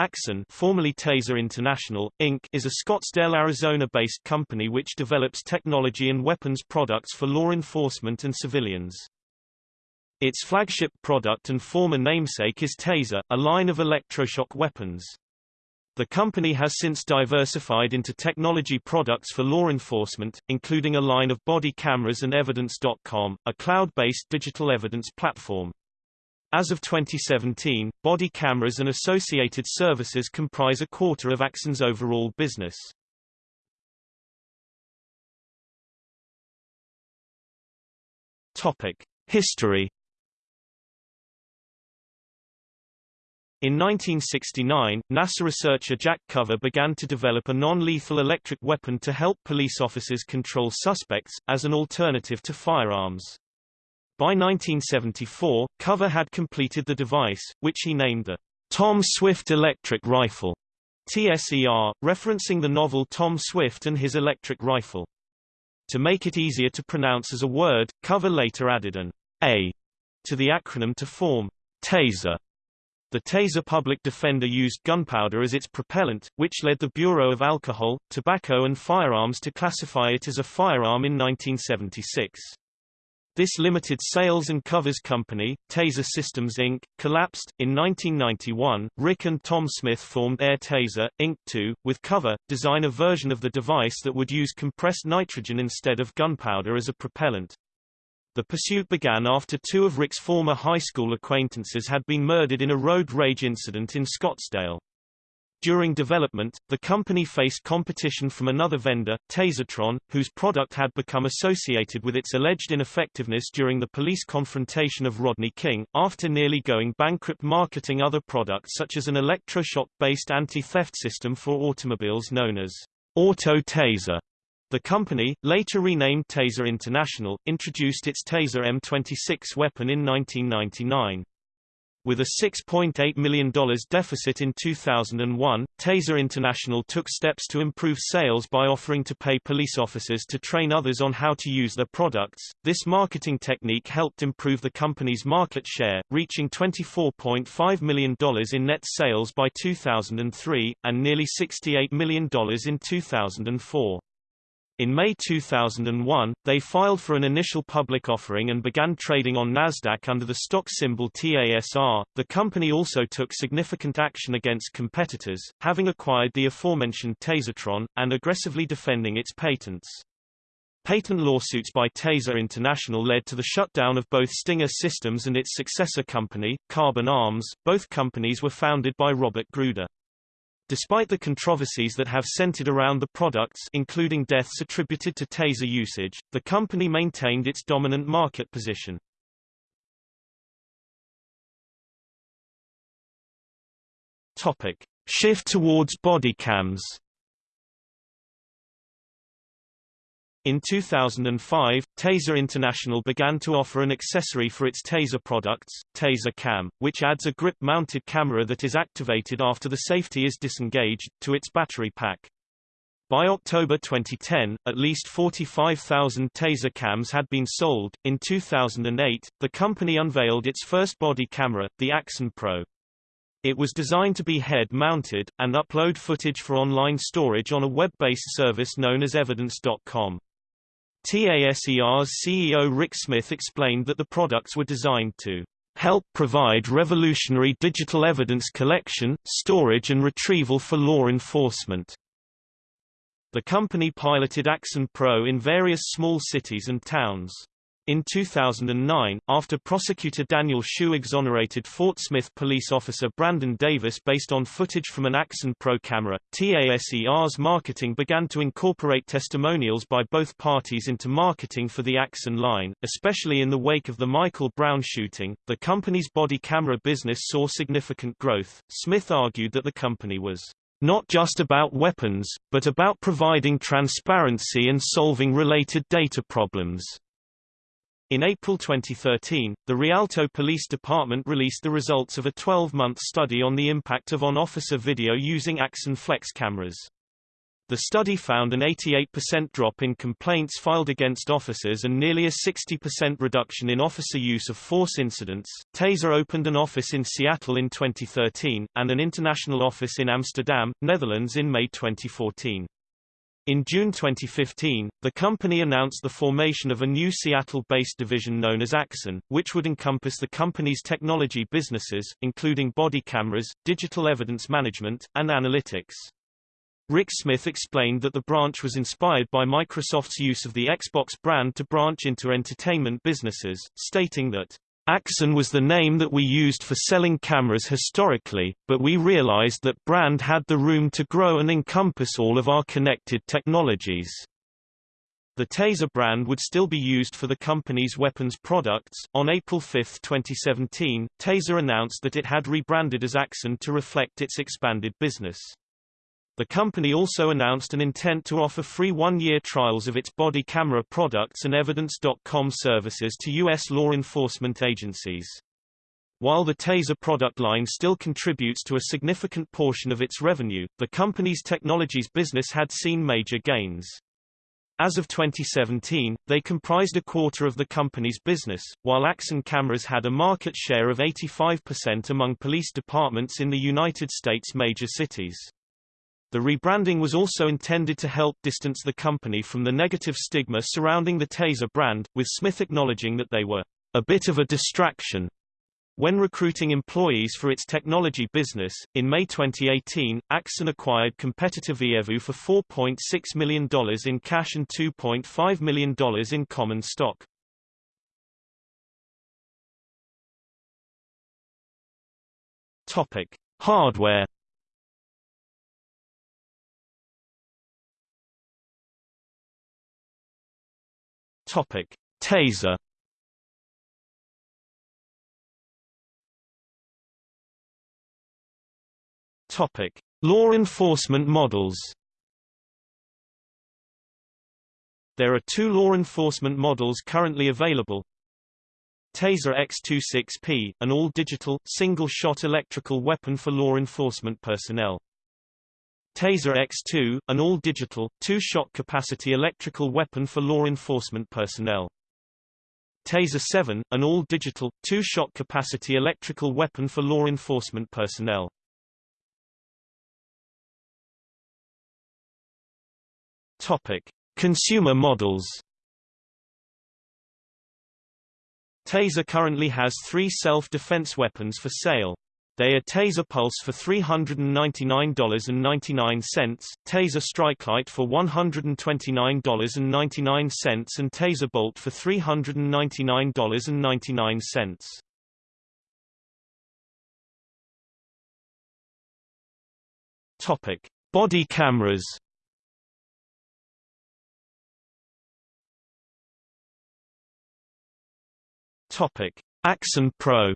Axon formerly Taser International, Inc. is a Scottsdale, Arizona-based company which develops technology and weapons products for law enforcement and civilians. Its flagship product and former namesake is Taser, a line of electroshock weapons. The company has since diversified into technology products for law enforcement, including a line of body cameras and Evidence.com, a cloud-based digital evidence platform. As of 2017, body cameras and associated services comprise a quarter of Axon's overall business. Topic: History In 1969, NASA researcher Jack Cover began to develop a non-lethal electric weapon to help police officers control suspects, as an alternative to firearms. By 1974, Cover had completed the device, which he named the Tom Swift Electric Rifle, TSER, referencing the novel Tom Swift and his electric rifle. To make it easier to pronounce as a word, Cover later added an A to the acronym to form TASER. The Taser public defender used gunpowder as its propellant, which led the Bureau of Alcohol, Tobacco and Firearms to classify it as a firearm in 1976. This limited sales and Cover's company, Taser Systems Inc., collapsed. In 1991, Rick and Tom Smith formed Air Taser, Inc. 2, with cover, design a version of the device that would use compressed nitrogen instead of gunpowder as a propellant. The pursuit began after two of Rick's former high school acquaintances had been murdered in a road rage incident in Scottsdale. During development, the company faced competition from another vendor, Tasertron, whose product had become associated with its alleged ineffectiveness during the police confrontation of Rodney King, after nearly going bankrupt marketing other products such as an electroshock-based anti-theft system for automobiles known as Auto Taser. The company, later renamed Taser International, introduced its Taser M26 weapon in 1999. With a $6.8 million deficit in 2001, Taser International took steps to improve sales by offering to pay police officers to train others on how to use their products. This marketing technique helped improve the company's market share, reaching $24.5 million in net sales by 2003, and nearly $68 million in 2004. In May 2001, they filed for an initial public offering and began trading on Nasdaq under the stock symbol TASR. The company also took significant action against competitors, having acquired the aforementioned Tasertron and aggressively defending its patents. Patent lawsuits by Taser International led to the shutdown of both Stinger Systems and its successor company, Carbon Arms. Both companies were founded by Robert Gruder. Despite the controversies that have centered around the products including deaths attributed to taser usage, the company maintained its dominant market position. Topic: Shift towards body cams. In 2005, Taser International began to offer an accessory for its Taser products, Taser Cam, which adds a grip-mounted camera that is activated after the safety is disengaged, to its battery pack. By October 2010, at least 45,000 Taser cams had been sold. In 2008, the company unveiled its first body camera, the Axon Pro. It was designed to be head-mounted, and upload footage for online storage on a web-based service known as Evidence.com. TASER's CEO Rick Smith explained that the products were designed to help provide revolutionary digital evidence collection, storage and retrieval for law enforcement. The company piloted Axon Pro in various small cities and towns. In 2009, after prosecutor Daniel Shue exonerated Fort Smith police officer Brandon Davis based on footage from an Axon Pro camera, TASER's marketing began to incorporate testimonials by both parties into marketing for the Axon line, especially in the wake of the Michael Brown shooting. The company's body camera business saw significant growth. Smith argued that the company was not just about weapons, but about providing transparency and solving related data problems. In April 2013, the Rialto Police Department released the results of a 12-month study on the impact of on-officer video using Axon Flex cameras. The study found an 88% drop in complaints filed against officers and nearly a 60% reduction in officer use of force incidents. Taser opened an office in Seattle in 2013, and an international office in Amsterdam, Netherlands in May 2014. In June 2015, the company announced the formation of a new Seattle-based division known as Axon, which would encompass the company's technology businesses, including body cameras, digital evidence management, and analytics. Rick Smith explained that the branch was inspired by Microsoft's use of the Xbox brand to branch into entertainment businesses, stating that Axon was the name that we used for selling cameras historically, but we realized that brand had the room to grow and encompass all of our connected technologies. The Taser brand would still be used for the company's weapons products. On April 5, 2017, Taser announced that it had rebranded as Axon to reflect its expanded business. The company also announced an intent to offer free one-year trials of its body camera products and Evidence.com services to U.S. law enforcement agencies. While the Taser product line still contributes to a significant portion of its revenue, the company's technologies business had seen major gains. As of 2017, they comprised a quarter of the company's business, while Axon cameras had a market share of 85% among police departments in the United States major cities. The rebranding was also intended to help distance the company from the negative stigma surrounding the Taser brand, with Smith acknowledging that they were a bit of a distraction. When recruiting employees for its technology business, in May 2018, Axon acquired competitor Vievu for $4.6 million in cash and $2.5 million in common stock. Topic. Hardware Topic: Taser. Topic: Law enforcement models. There are two law enforcement models currently available. Taser X26P, an all-digital, single-shot electrical weapon for law enforcement personnel. Taser X2, an all-digital, two-shot capacity electrical weapon for law enforcement personnel. Taser 7, an all-digital, two-shot capacity electrical weapon for law enforcement personnel. Topic: Consumer models. Taser currently has three self-defense weapons for sale. They are Taser Pulse for $399.99, Taser Strikelight for $129.99 and Taser Bolt for $399.99. Topic: Body cameras. Topic: Axon Pro.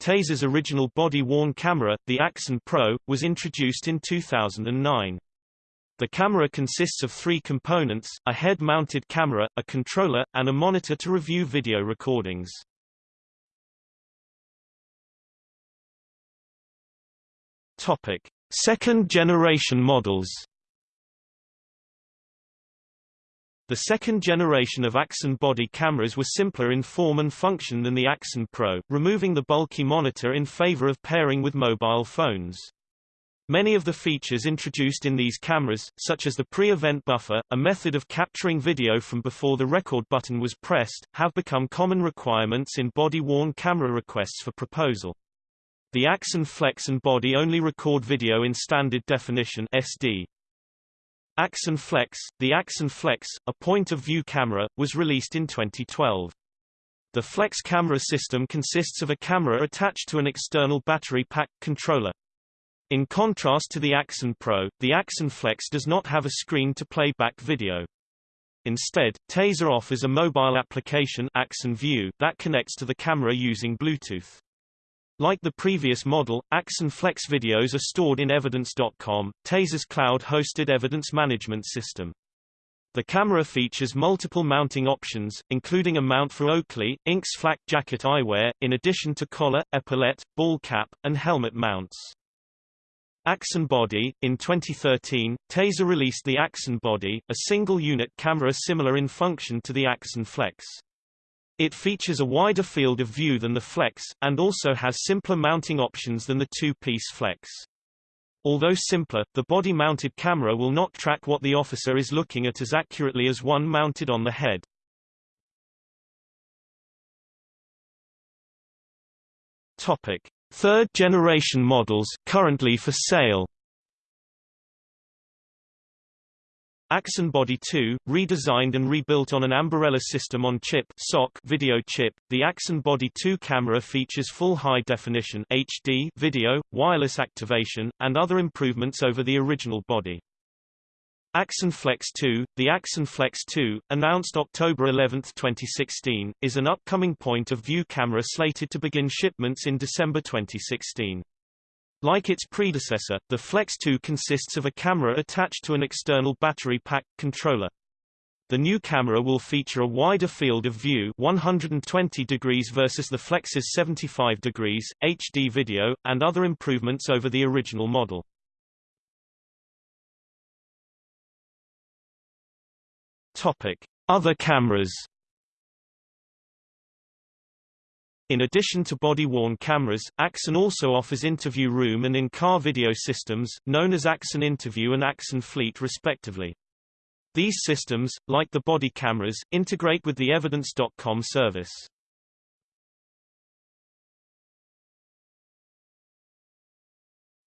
Taser's original body-worn camera, the Axon Pro, was introduced in 2009. The camera consists of three components, a head-mounted camera, a controller, and a monitor to review video recordings. Topic. Second-generation models The second generation of Axon body cameras were simpler in form and function than the Axon Pro, removing the bulky monitor in favor of pairing with mobile phones. Many of the features introduced in these cameras, such as the pre-event buffer, a method of capturing video from before the record button was pressed, have become common requirements in body-worn camera requests for proposal. The Axon Flex and body only record video in standard definition SD. Axon Flex The Axon Flex, a point-of-view camera, was released in 2012. The Flex camera system consists of a camera attached to an external battery pack controller. In contrast to the Axon Pro, the Axon Flex does not have a screen to play back video. Instead, Taser offers a mobile application Axon View that connects to the camera using Bluetooth. Like the previous model, Axon Flex videos are stored in Evidence.com, Taser's cloud-hosted evidence management system. The camera features multiple mounting options, including a mount for Oakley, Inc. flak jacket eyewear, in addition to collar, epaulette, ball cap, and helmet mounts. Axon Body In 2013, Taser released the Axon Body, a single-unit camera similar in function to the Axon Flex. It features a wider field of view than the Flex, and also has simpler mounting options than the two-piece Flex. Although simpler, the body-mounted camera will not track what the officer is looking at as accurately as one mounted on the head. Topic: Third generation models currently for sale. Axon Body 2, redesigned and rebuilt on an Ambarella system on chip SoC video chip, the Axon Body 2 camera features full high-definition HD video, wireless activation, and other improvements over the original body. Axon Flex 2 The Axon Flex 2, announced October 11, 2016, is an upcoming point-of-view camera slated to begin shipments in December 2016. Like its predecessor, the Flex 2 consists of a camera attached to an external battery pack controller. The new camera will feature a wider field of view 120 degrees versus the Flex's 75 degrees, HD video, and other improvements over the original model. Topic: Other cameras In addition to body-worn cameras, Axon also offers interview room and in-car video systems, known as Axon Interview and Axon Fleet respectively. These systems, like the body cameras, integrate with the Evidence.com service.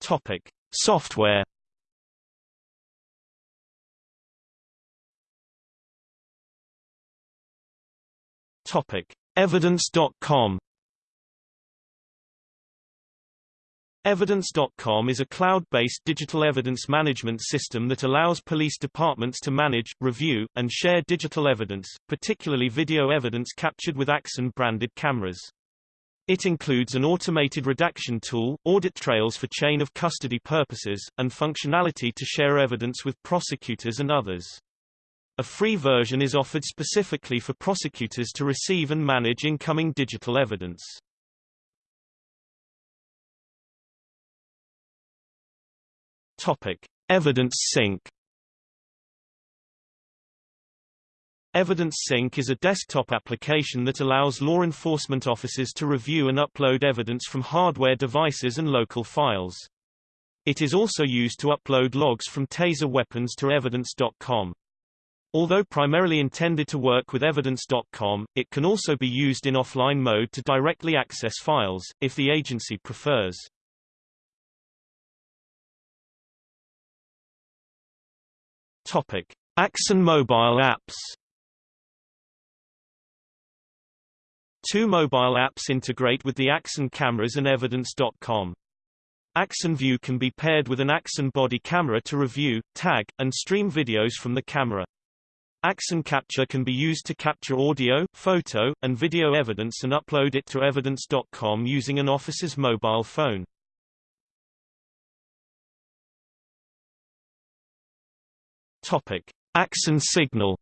Topic. Software Topic. Evidence.com Evidence.com is a cloud-based digital evidence management system that allows police departments to manage, review, and share digital evidence, particularly video evidence captured with Axon-branded cameras. It includes an automated redaction tool, audit trails for chain of custody purposes, and functionality to share evidence with prosecutors and others. A free version is offered specifically for prosecutors to receive and manage incoming digital evidence. Topic: Evidence Sync. Evidence Sync is a desktop application that allows law enforcement officers to review and upload evidence from hardware devices and local files. It is also used to upload logs from Taser weapons to evidence.com. Although primarily intended to work with evidence.com, it can also be used in offline mode to directly access files, if the agency prefers. Topic: Axon mobile apps. Two mobile apps integrate with the Axon cameras and Evidence.com. Axon View can be paired with an Axon body camera to review, tag, and stream videos from the camera. Axon Capture can be used to capture audio, photo, and video evidence and upload it to Evidence.com using an officer's mobile phone. Topic: Axon Signal.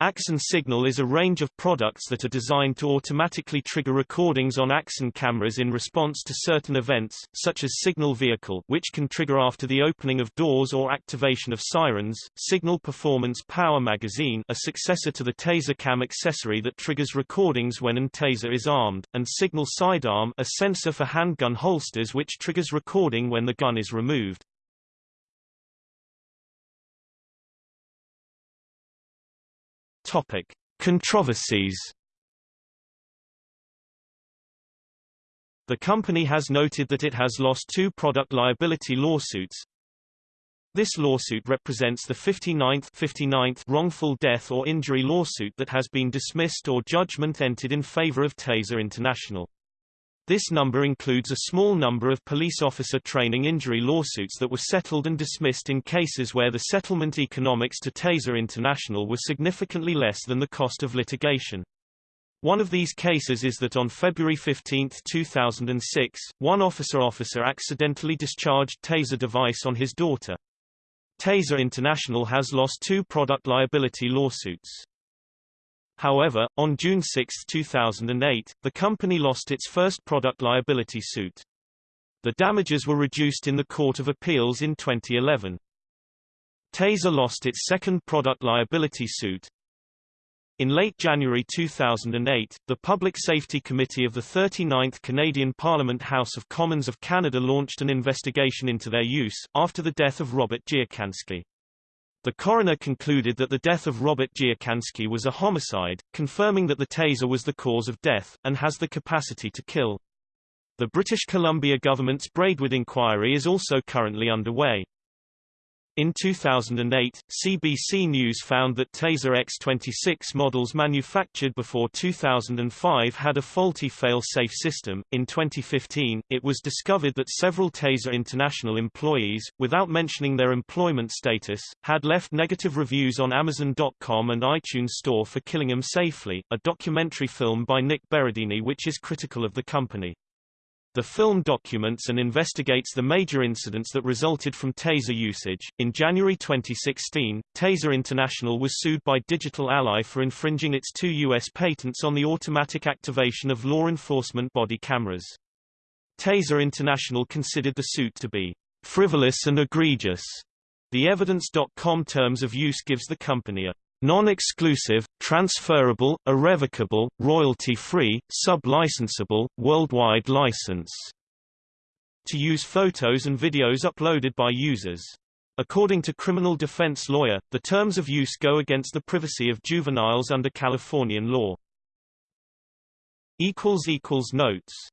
Axon Signal is a range of products that are designed to automatically trigger recordings on Axon cameras in response to certain events, such as Signal Vehicle which can trigger after the opening of doors or activation of sirens, Signal Performance Power Magazine a successor to the Taser Cam accessory that triggers recordings when an taser is armed, and Signal Sidearm a sensor for handgun holsters which triggers recording when the gun is removed. Topic: Controversies. The company has noted that it has lost two product liability lawsuits. This lawsuit represents the 59th, 59th wrongful death or injury lawsuit that has been dismissed or judgment entered in favor of Taser International. This number includes a small number of police officer training injury lawsuits that were settled and dismissed in cases where the settlement economics to Taser International were significantly less than the cost of litigation. One of these cases is that on February 15, 2006, one officer officer accidentally discharged Taser device on his daughter. Taser International has lost two product liability lawsuits. However, on June 6, 2008, the company lost its first product liability suit. The damages were reduced in the Court of Appeals in 2011. Taser lost its second product liability suit. In late January 2008, the Public Safety Committee of the 39th Canadian Parliament House of Commons of Canada launched an investigation into their use, after the death of Robert Dziekański. The coroner concluded that the death of Robert Dziekański was a homicide, confirming that the taser was the cause of death, and has the capacity to kill. The British Columbia government's Braidwood inquiry is also currently underway. In 2008, CBC News found that Taser X26 models manufactured before 2005 had a faulty fail-safe system. In 2015, it was discovered that several Taser International employees, without mentioning their employment status, had left negative reviews on Amazon.com and iTunes Store for Killing 'Em Safely, a documentary film by Nick Berardini which is critical of the company. The film documents and investigates the major incidents that resulted from taser usage. In January 2016, Taser International was sued by Digital Ally for infringing its two U.S. patents on the automatic activation of law enforcement body cameras. Taser International considered the suit to be frivolous and egregious. The Evidence.com terms of use gives the company a non-exclusive, transferable, irrevocable, royalty-free, sub-licensable, worldwide license to use photos and videos uploaded by users. According to criminal defense lawyer, the terms of use go against the privacy of juveniles under Californian law. Notes